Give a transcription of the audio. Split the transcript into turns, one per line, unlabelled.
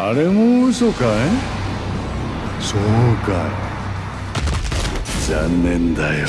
あれも嘘かい？そうかい。残念だよ。